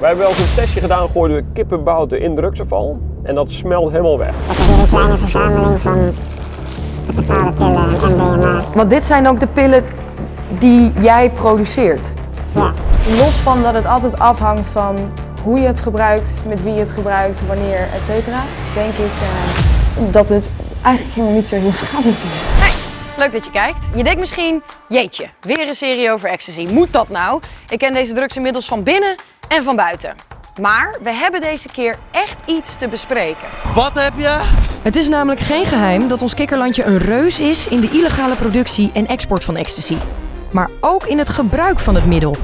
Wij hebben wel eens een testje gedaan, gooiden we kippenbouten in drugsafval en dat smelt helemaal weg. Dat is een hele kleine verzameling van bepaalde pillen en MDMA. Want dit zijn ook de pillen die jij produceert. Ja, Los van dat het altijd afhangt van hoe je het gebruikt, met wie je het gebruikt, wanneer, et cetera, denk ik eh, dat het eigenlijk helemaal niet zo heel schadelijk is. Leuk dat je kijkt. Je denkt misschien, jeetje, weer een serie over ecstasy. Moet dat nou? Ik ken deze drugs inmiddels van binnen en van buiten. Maar we hebben deze keer echt iets te bespreken. Wat heb je? Het is namelijk geen geheim dat ons kikkerlandje een reus is in de illegale productie en export van ecstasy. Maar ook in het gebruik van het middel.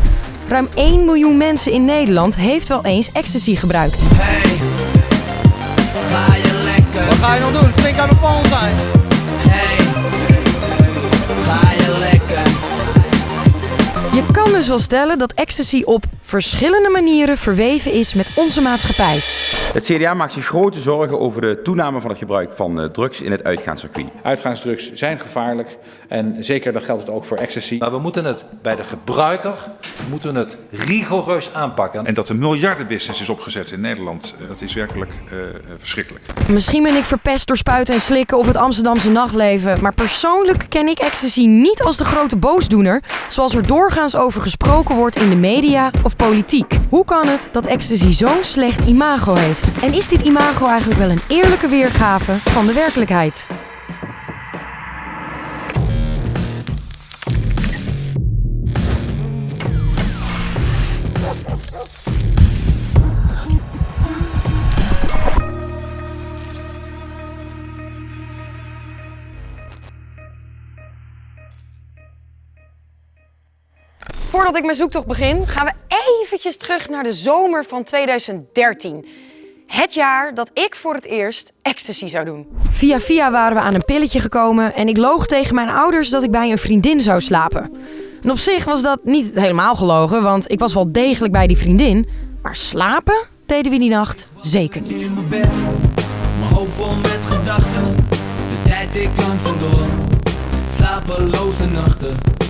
Ruim 1 miljoen mensen in Nederland heeft wel eens ecstasy gebruikt. Hey, ga je lekker? Wat ga je nog doen? Flink aan de pol zijn. Wel stellen dat ecstasy op verschillende manieren verweven is met onze maatschappij. Het CDA maakt zich grote zorgen over de toename van het gebruik van eh, drugs in het uitgaanscircuit. Uitgaansdrugs zijn gevaarlijk en zeker dat geldt het ook voor ecstasy. Maar we moeten het bij de gebruiker moeten we het rigoureus aanpakken. En dat er miljardenbusiness is opgezet in Nederland, eh, dat is werkelijk eh, eh, verschrikkelijk. Misschien ben ik verpest door spuiten en slikken of het Amsterdamse nachtleven. Maar persoonlijk ken ik ecstasy niet als de grote boosdoener. Zoals er doorgaans over gesproken wordt in de media of politiek. Hoe kan het dat ecstasy zo'n slecht imago heeft? En is dit imago eigenlijk wel een eerlijke weergave van de werkelijkheid? Voordat ik mijn zoektocht begin, gaan we eventjes terug naar de zomer van 2013. Het jaar dat ik voor het eerst ecstasy zou doen. Via via waren we aan een pilletje gekomen en ik loog tegen mijn ouders dat ik bij een vriendin zou slapen. En op zich was dat niet helemaal gelogen, want ik was wel degelijk bij die vriendin. Maar slapen deden we die nacht zeker niet. In mijn bed, mijn hoofd vol met gedachten. De tijd ik langzaam door. Slapeloze nachten.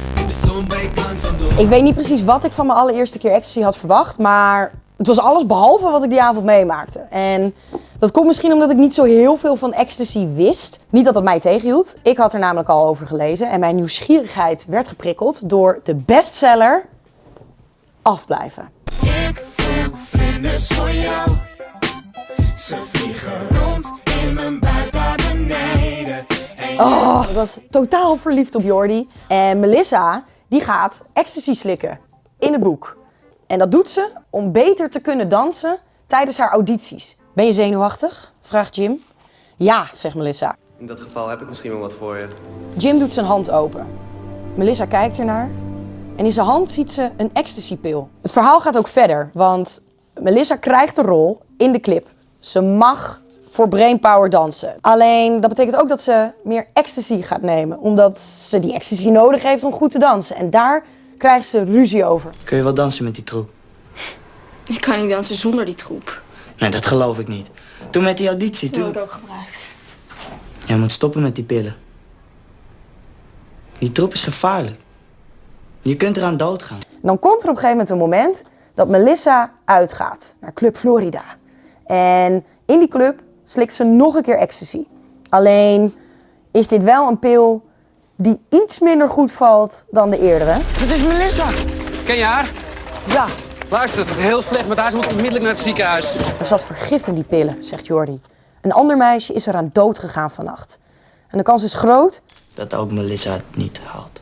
Ik weet niet precies wat ik van mijn allereerste keer ecstasy had verwacht, maar het was alles behalve wat ik die avond meemaakte. En dat komt misschien omdat ik niet zo heel veel van ecstasy wist. Niet dat dat mij tegenhield. Ik had er namelijk al over gelezen en mijn nieuwsgierigheid werd geprikkeld door de bestseller Afblijven. Ik voel vlinders voor jou. Ze vliegen rond in mijn buik naar beneden. Oh, ik was totaal verliefd op Jordi. En Melissa, die gaat ecstasy slikken in het boek. En dat doet ze om beter te kunnen dansen tijdens haar audities. Ben je zenuwachtig? vraagt Jim. Ja, zegt Melissa. In dat geval heb ik misschien wel wat voor je. Jim doet zijn hand open. Melissa kijkt ernaar. En in zijn hand ziet ze een ecstasypil. Het verhaal gaat ook verder, want Melissa krijgt de rol in de clip. Ze mag voor brainpower dansen. Alleen dat betekent ook dat ze meer ecstasy gaat nemen, omdat ze die ecstasy nodig heeft om goed te dansen. En daar krijgt ze ruzie over. Kun je wel dansen met die troep? Ik kan niet dansen zonder die troep. Nee, dat geloof ik niet. Toen met die auditie, Dat heb toen... ik ook gebruikt. Jij moet stoppen met die pillen. Die troep is gevaarlijk. Je kunt eraan doodgaan. Dan komt er op een gegeven moment een moment dat Melissa uitgaat naar Club Florida. En in die club slikt ze nog een keer ecstasy. Alleen is dit wel een pil die iets minder goed valt dan de eerdere. Het is Melissa! Ken je haar? Ja, Luister, het is heel slecht met haar. Ze moet onmiddellijk naar het ziekenhuis. er zat vergif in die pillen, zegt Jordi. Een ander meisje is eraan dood gegaan vannacht. En de kans is groot Dat ook Melissa het niet haalt.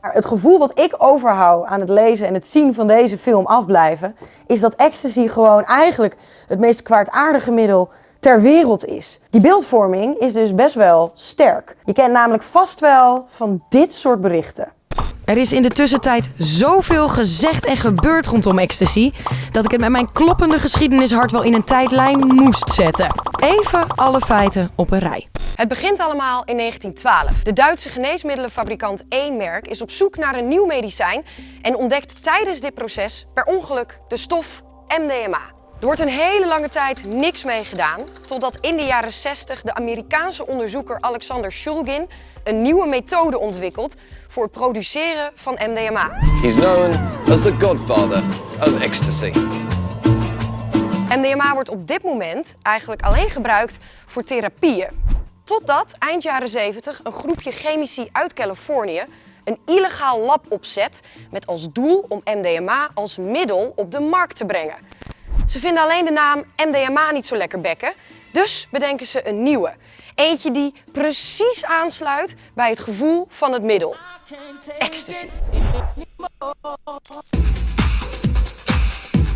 Maar het gevoel wat ik overhoud aan het lezen en het zien van deze film afblijven, is dat ecstasy gewoon eigenlijk het meest kwaadaardige middel ter wereld is. Die beeldvorming is dus best wel sterk. Je kent namelijk vast wel van dit soort berichten. Er is in de tussentijd zoveel gezegd en gebeurd rondom ecstasy dat ik het met mijn kloppende geschiedenishart wel in een tijdlijn moest zetten. Even alle feiten op een rij. Het begint allemaal in 1912. De Duitse geneesmiddelenfabrikant E-merk is op zoek naar een nieuw medicijn en ontdekt tijdens dit proces per ongeluk de stof MDMA. Er wordt een hele lange tijd niks mee gedaan, totdat in de jaren 60 de Amerikaanse onderzoeker Alexander Shulgin een nieuwe methode ontwikkelt voor het produceren van MDMA. He's known as the godfather of ecstasy. MDMA wordt op dit moment eigenlijk alleen gebruikt voor therapieën. Totdat eind jaren 70 een groepje chemici uit Californië een illegaal lab opzet met als doel om MDMA als middel op de markt te brengen. Ze vinden alleen de naam MDMA niet zo lekker bekken, dus bedenken ze een nieuwe. Eentje die precies aansluit bij het gevoel van het middel. Ecstasy.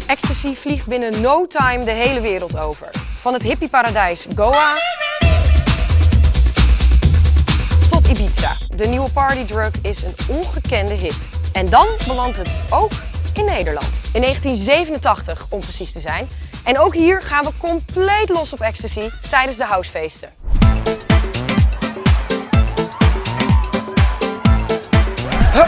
Ecstasy vliegt binnen no time de hele wereld over. Van het hippieparadijs Goa tot Ibiza. De nieuwe partydrug is een ongekende hit. En dan belandt het ook in Nederland. In 1987 om precies te zijn. En ook hier gaan we compleet los op ecstasy tijdens de housefeesten.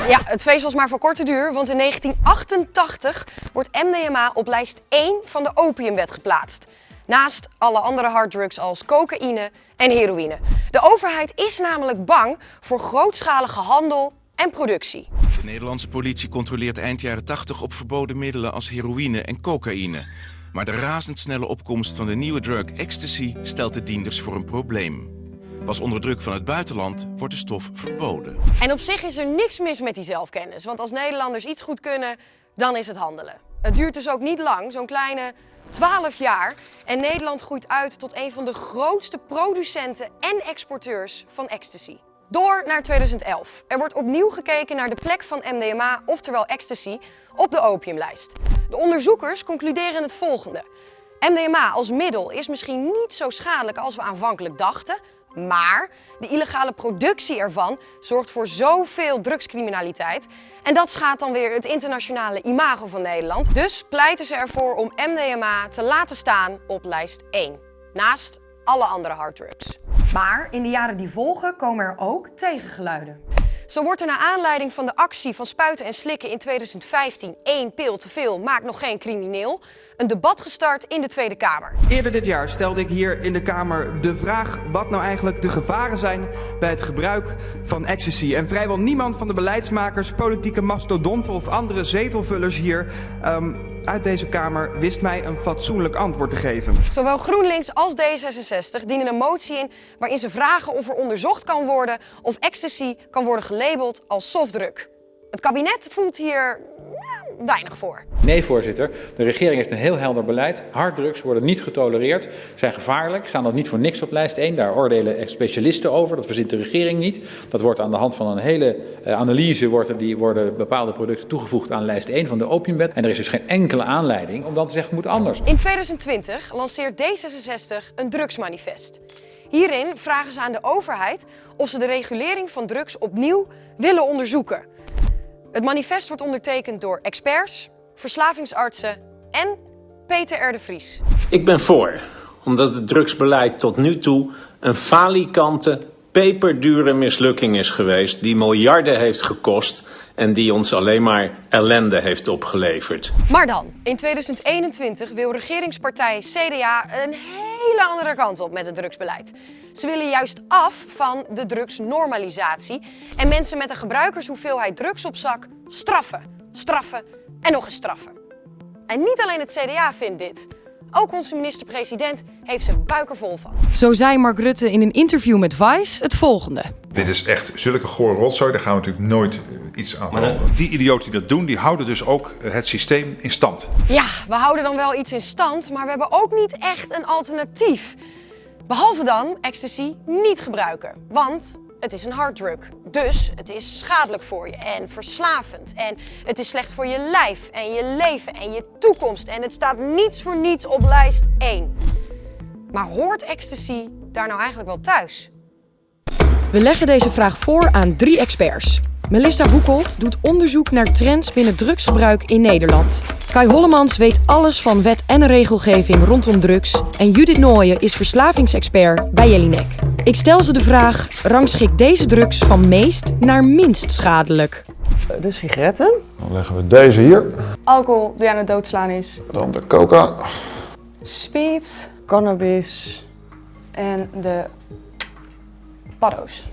Ja, het feest was maar voor korte duur, want in 1988 wordt MDMA op lijst 1 van de opiumwet geplaatst. Naast alle andere harddrugs als cocaïne en heroïne. De overheid is namelijk bang voor grootschalige handel en productie. De Nederlandse politie controleert eind jaren 80 op verboden middelen als heroïne en cocaïne. Maar de razendsnelle opkomst van de nieuwe drug ecstasy stelt de dienders voor een probleem. Pas onder druk van het buitenland wordt de stof verboden. En op zich is er niks mis met die zelfkennis, want als Nederlanders iets goed kunnen, dan is het handelen. Het duurt dus ook niet lang, zo'n kleine 12 jaar. En Nederland groeit uit tot een van de grootste producenten en exporteurs van ecstasy. Door naar 2011. Er wordt opnieuw gekeken naar de plek van MDMA, oftewel ecstasy, op de opiumlijst. De onderzoekers concluderen het volgende. MDMA als middel is misschien niet zo schadelijk als we aanvankelijk dachten, maar de illegale productie ervan zorgt voor zoveel drugscriminaliteit. En dat schaadt dan weer het internationale imago van Nederland. Dus pleiten ze ervoor om MDMA te laten staan op lijst 1. Naast alle andere harddrugs. Maar in de jaren die volgen komen er ook tegengeluiden. Zo wordt er naar aanleiding van de actie van spuiten en slikken in 2015 één pil te veel maakt nog geen crimineel, een debat gestart in de Tweede Kamer. Eerder dit jaar stelde ik hier in de Kamer de vraag wat nou eigenlijk de gevaren zijn bij het gebruik van ecstasy. En vrijwel niemand van de beleidsmakers, politieke mastodonten of andere zetelvullers hier ehm, uit deze Kamer wist mij een fatsoenlijk antwoord te geven. Zowel GroenLinks als D66 dienen een motie in waarin ze vragen of er onderzocht kan worden of ecstasy kan worden gelabeld als softdruk. Het kabinet voelt hier ja, weinig voor. Nee, voorzitter. De regering heeft een heel helder beleid. Harddrugs worden niet getolereerd, zijn gevaarlijk, staan dat niet voor niks op lijst 1. Daar oordelen specialisten over, dat verzint de regering niet. Dat wordt aan de hand van een hele uh, analyse worden, die, worden bepaalde producten toegevoegd aan lijst 1 van de opiumwet. En er is dus geen enkele aanleiding om dan te zeggen, het moet anders. In 2020 lanceert D66 een drugsmanifest. Hierin vragen ze aan de overheid of ze de regulering van drugs opnieuw willen onderzoeken. Het manifest wordt ondertekend door experts, verslavingsartsen en Peter R. de Vries. Ik ben voor, omdat het drugsbeleid tot nu toe een falikante, peperdure mislukking is geweest die miljarden heeft gekost en die ons alleen maar ellende heeft opgeleverd. Maar dan, in 2021 wil regeringspartij CDA een hele andere kant op met het drugsbeleid. Ze willen juist af van de drugsnormalisatie en mensen met een gebruikershoeveelheid drugs op zak straffen, straffen en nog eens straffen. En niet alleen het CDA vindt dit. Ook onze minister-president heeft zijn buik er vol van. Zo zei Mark Rutte in een interview met Vice het volgende. Dit is echt zulke gore rotzooi, daar gaan we natuurlijk nooit eh, iets aan veranderen. Die idioten die dat doen, die houden dus ook eh, het systeem in stand. Ja, we houden dan wel iets in stand, maar we hebben ook niet echt een alternatief. Behalve dan ecstasy niet gebruiken, want het is een harddrug. Dus het is schadelijk voor je en verslavend. En het is slecht voor je lijf en je leven en je toekomst. En het staat niets voor niets op lijst 1. Maar hoort ecstasy daar nou eigenlijk wel thuis? We leggen deze vraag voor aan drie experts. Melissa Boekolt doet onderzoek naar trends binnen drugsgebruik in Nederland. Kai Hollemans weet alles van wet en regelgeving rondom drugs. En Judith Nooyen is verslavingsexpert bij Jelinek. Ik stel ze de vraag, rangschik deze drugs van meest naar minst schadelijk? De sigaretten. Dan leggen we deze hier. Alcohol die aan het doodslaan is. Dan de coca. speed, cannabis en de paddo's.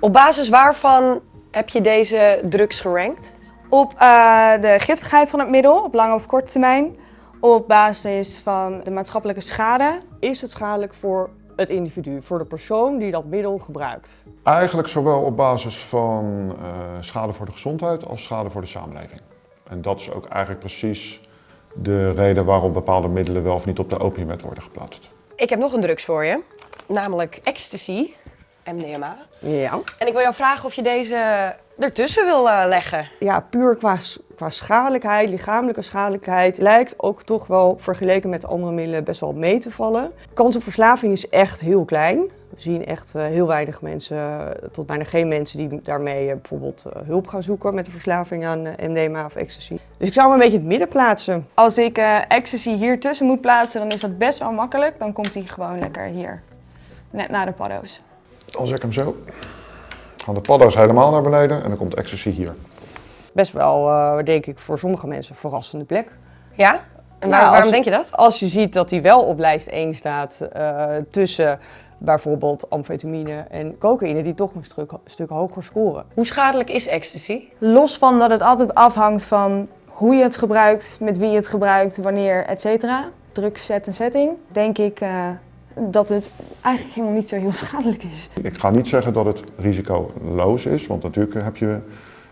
Op basis waarvan heb je deze drugs gerankt? Op uh, de giftigheid van het middel, op lange of korte termijn. Op basis van de maatschappelijke schade. Is het schadelijk voor het individu, voor de persoon die dat middel gebruikt? Eigenlijk zowel op basis van uh, schade voor de gezondheid als schade voor de samenleving. En dat is ook eigenlijk precies de reden waarom bepaalde middelen wel of niet op de opiumwet worden geplaatst. Ik heb nog een drugs voor je, namelijk ecstasy, MDMA. Ja. En ik wil jou vragen of je deze ertussen wil uh, leggen. Ja, puur qua, qua schadelijkheid, lichamelijke schadelijkheid, lijkt ook toch wel vergeleken met andere middelen best wel mee te vallen. De kans op verslaving is echt heel klein. We zien echt uh, heel weinig mensen, tot bijna geen mensen die daarmee uh, bijvoorbeeld hulp gaan zoeken met de verslaving aan MDMA of ecstasy. Dus ik zou hem een beetje in het midden plaatsen. Als ik ecstasy hier tussen moet plaatsen, dan is dat best wel makkelijk. Dan komt hij gewoon lekker hier, net na de paddo's. Als ik hem zo gaan de paddo's helemaal naar beneden en dan komt ecstasy hier. Best wel, uh, denk ik, voor sommige mensen een verrassende plek. Ja? En waar, nou, waarom denk je dat? Als je ziet dat hij wel op lijst 1 staat uh, tussen bijvoorbeeld amfetamine en cocaïne, die toch een stuk, stuk hoger scoren. Hoe schadelijk is ecstasy? Los van dat het altijd afhangt van hoe je het gebruikt, met wie je het gebruikt, wanneer, et cetera. Drugs, set en setting, denk ik... Uh, dat het eigenlijk helemaal niet zo heel schadelijk is. Ik ga niet zeggen dat het risicoloos is, want natuurlijk heb je,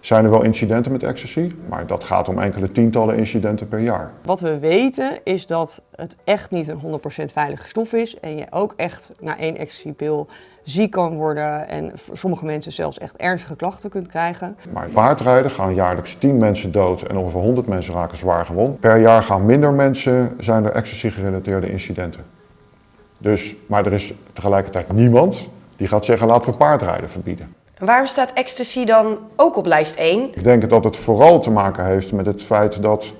zijn er wel incidenten met ecstasy, maar dat gaat om enkele tientallen incidenten per jaar. Wat we weten is dat het echt niet een 100% veilige stof is en je ook echt na één ecstasypil ziek kan worden en voor sommige mensen zelfs echt ernstige klachten kunt krijgen. Maar paardrijden gaan jaarlijks 10 mensen dood en ongeveer 100 mensen raken zwaar gewond. Per jaar gaan minder mensen, zijn er ecstasy gerelateerde incidenten. Dus, maar er is tegelijkertijd niemand die gaat zeggen laten we paardrijden verbieden. En waarom staat ecstasy dan ook op lijst 1? Ik denk dat het vooral te maken heeft met het feit dat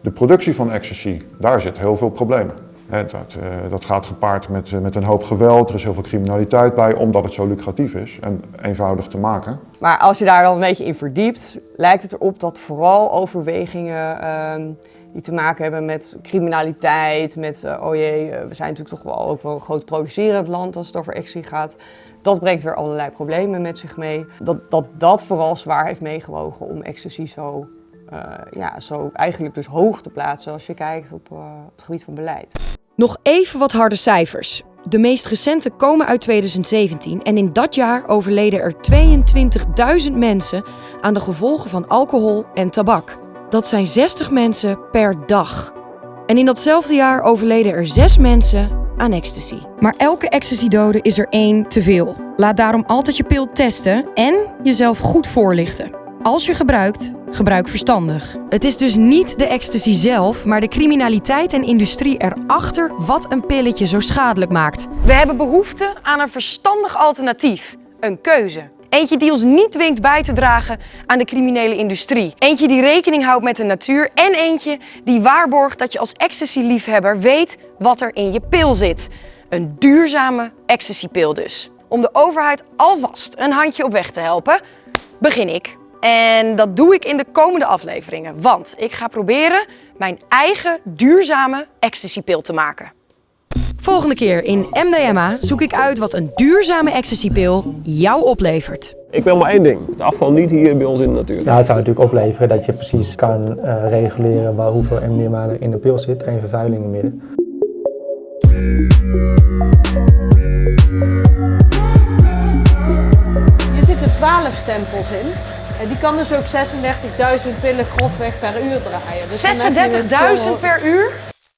de productie van ecstasy, daar zit heel veel problemen. He, dat, uh, dat, gaat gepaard met, uh, met een hoop geweld, er is heel veel criminaliteit bij, omdat het zo lucratief is en eenvoudig te maken. Maar als je daar dan een beetje in verdiept, lijkt het erop dat vooral overwegingen uh, die te maken hebben met criminaliteit, met uh, oh jee, uh, we zijn natuurlijk toch wel ook wel een groot producerend land als het over ecstasy gaat. Dat brengt weer allerlei problemen met zich mee. Dat dat, dat vooral zwaar heeft meegewogen om ecstasy zo, uh, ja, zo eigenlijk dus hoog te plaatsen als je kijkt op, op het gebied van beleid. Nog even wat harde cijfers. De meest recente komen uit 2017 en in dat jaar overleden er 22.000 mensen aan de gevolgen van alcohol en tabak. Dat zijn 60 mensen per dag. En in datzelfde jaar overleden er 6 mensen aan ecstasy. Maar elke ecstasy-dode is er één te veel. Laat daarom altijd je pil testen en jezelf goed voorlichten. Als je gebruikt, gebruik verstandig. Het is dus niet de ecstasy zelf, maar de criminaliteit en industrie erachter wat een pilletje zo schadelijk maakt. We hebben behoefte aan een verstandig alternatief. Een keuze. Eentje die ons niet dwingt bij te dragen aan de criminele industrie. Eentje die rekening houdt met de natuur. En eentje die waarborgt dat je als ecstasy-liefhebber weet wat er in je pil zit. Een duurzame ecstasy-pil dus. Om de overheid alvast een handje op weg te helpen, begin ik. En dat doe ik in de komende afleveringen. Want ik ga proberen mijn eigen duurzame ecstasy-pil te maken. Volgende keer in MDMA zoek ik uit wat een duurzame ecstasy-pil jou oplevert. Ik wil maar één ding, de afval niet hier bij ons in de natuur. Nou, het zou natuurlijk opleveren dat je precies kan uh, reguleren waar, hoeveel MDMA er in de pil zit, geen vervuiling midden. Hier zitten 12 stempels in. En die kan dus ook 36.000 pillen grofweg per uur draaien. Dus 36.000 per uur?